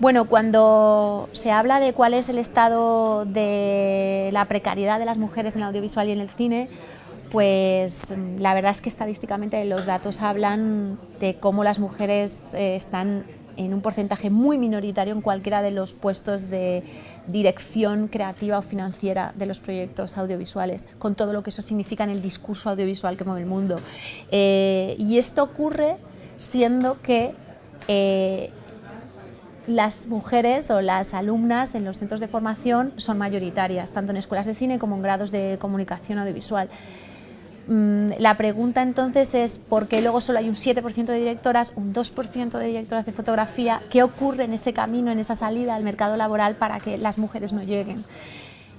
Bueno, cuando se habla de cuál es el estado de la precariedad de las mujeres en el audiovisual y en el cine, pues la verdad es que estadísticamente los datos hablan de cómo las mujeres eh, están en un porcentaje muy minoritario en cualquiera de los puestos de dirección creativa o financiera de los proyectos audiovisuales, con todo lo que eso significa en el discurso audiovisual que mueve el mundo. Eh, y esto ocurre siendo que eh, las mujeres o las alumnas en los centros de formación son mayoritarias, tanto en escuelas de cine como en grados de comunicación audiovisual. Mm, la pregunta entonces es por qué luego solo hay un 7% de directoras, un 2% de directoras de fotografía, qué ocurre en ese camino, en esa salida al mercado laboral para que las mujeres no lleguen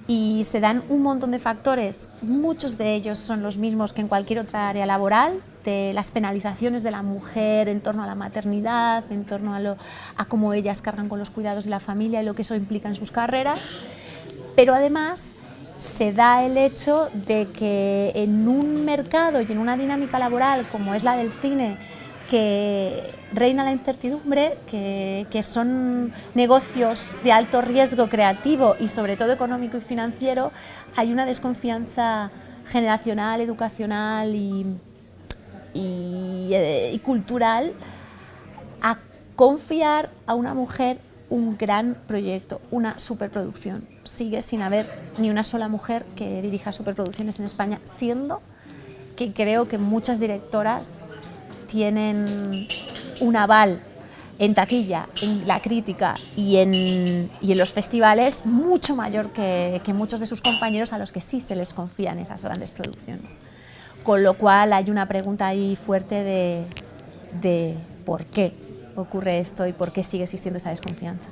y se dan un montón de factores, muchos de ellos son los mismos que en cualquier otra área laboral, de las penalizaciones de la mujer en torno a la maternidad, en torno a, lo, a cómo ellas cargan con los cuidados de la familia y lo que eso implica en sus carreras, pero además se da el hecho de que en un mercado y en una dinámica laboral como es la del cine, que reina la incertidumbre, que, son negocios de alto riesgo creativo y sobre todo económico y financiero, hay una desconfianza generacional, educacional y, eh, y cultural a confiar a una mujer un gran proyecto, una superproducción. Sigue sin haber ni una sola mujer que dirija superproducciones en España, siendo que creo que muchas directoras tienen un aval en taquilla, en la crítica y en, y en los festivales mucho mayor que, que, muchos de sus compañeros a los que sí se les confían esas grandes producciones. Con lo cual hay una pregunta ahí fuerte de, de por qué ocurre esto y por qué sigue existiendo esa desconfianza.